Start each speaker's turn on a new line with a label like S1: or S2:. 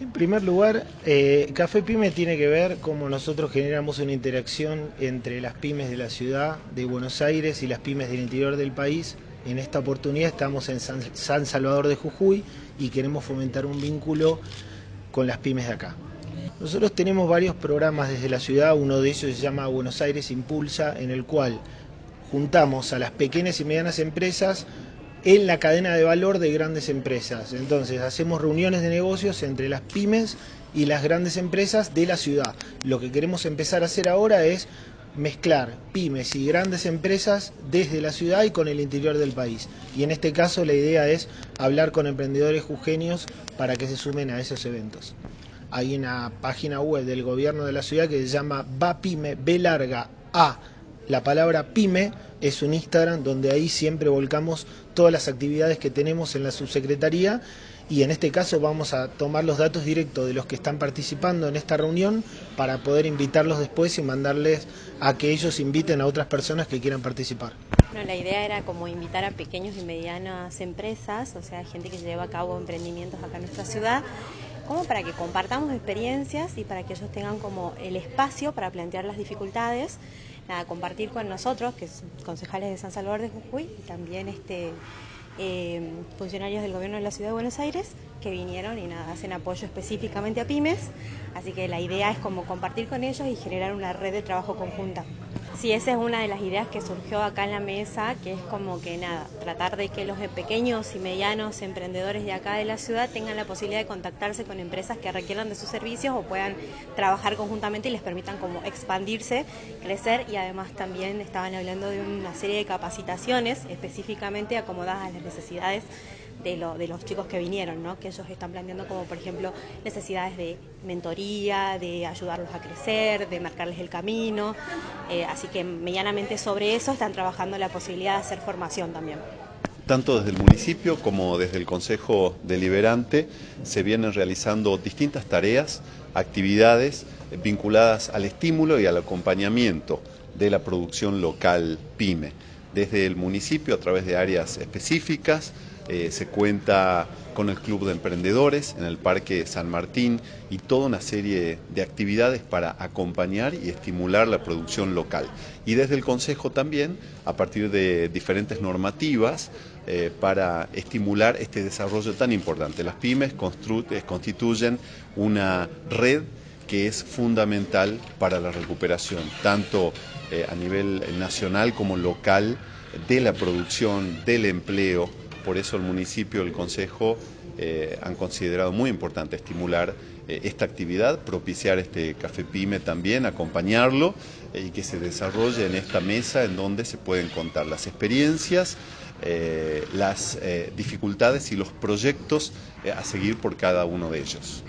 S1: En primer lugar, eh, Café Pyme tiene que ver cómo nosotros generamos una interacción entre las pymes de la ciudad de Buenos Aires y las pymes del interior del país. En esta oportunidad estamos en San, San Salvador de Jujuy y queremos fomentar un vínculo con las pymes de acá. Nosotros tenemos varios programas desde la ciudad, uno de ellos se llama Buenos Aires Impulsa, en el cual juntamos a las pequeñas y medianas empresas en la cadena de valor de grandes empresas. Entonces hacemos reuniones de negocios entre las pymes y las grandes empresas de la ciudad. Lo que queremos empezar a hacer ahora es mezclar pymes y grandes empresas desde la ciudad y con el interior del país. Y en este caso la idea es hablar con emprendedores jujeños para que se sumen a esos eventos. Hay una página web del gobierno de la ciudad que se llama VAPYME, B la palabra pyme es un Instagram donde ahí siempre volcamos todas las actividades que tenemos en la subsecretaría y en este caso vamos a tomar los datos directos de los que están participando en esta reunión para poder invitarlos después y mandarles a que ellos inviten a otras personas que quieran participar.
S2: Bueno, la idea era como invitar a pequeños y medianas empresas, o sea, gente que lleva a cabo emprendimientos acá en nuestra ciudad, como para que compartamos experiencias y para que ellos tengan como el espacio para plantear las dificultades nada, compartir con nosotros, que son concejales de San Salvador de Jujuy y también este, eh, funcionarios del gobierno de la Ciudad de Buenos Aires que vinieron y nada, hacen apoyo específicamente a pymes, así que la idea es como compartir con ellos y generar una red de trabajo conjunta. Sí, esa es una de las ideas que surgió acá en la mesa, que es como que nada, tratar de que los pequeños y medianos emprendedores de acá de la ciudad tengan la posibilidad de contactarse con empresas que requieran de sus servicios o puedan trabajar conjuntamente y les permitan como expandirse, crecer y además también estaban hablando de una serie de capacitaciones específicamente acomodadas a las necesidades de, lo, de los chicos que vinieron, ¿no? que ellos están planteando como por ejemplo necesidades de mentoría, de ayudarlos a crecer, de marcarles el camino, eh, así que medianamente sobre eso están trabajando la posibilidad de hacer formación también.
S3: Tanto desde el municipio como desde el Consejo Deliberante se vienen realizando distintas tareas, actividades vinculadas al estímulo y al acompañamiento de la producción local PYME. Desde el municipio, a través de áreas específicas, eh, se cuenta con el Club de Emprendedores en el Parque San Martín y toda una serie de actividades para acompañar y estimular la producción local. Y desde el Consejo también, a partir de diferentes normativas, eh, para estimular este desarrollo tan importante. Las pymes eh, constituyen una red que es fundamental para la recuperación, tanto a nivel nacional como local, de la producción, del empleo, por eso el municipio el consejo eh, han considerado muy importante estimular eh, esta actividad, propiciar este café pyme también, acompañarlo eh, y que se desarrolle en esta mesa en donde se pueden contar las experiencias, las dificultades y los proyectos a seguir por cada uno de ellos.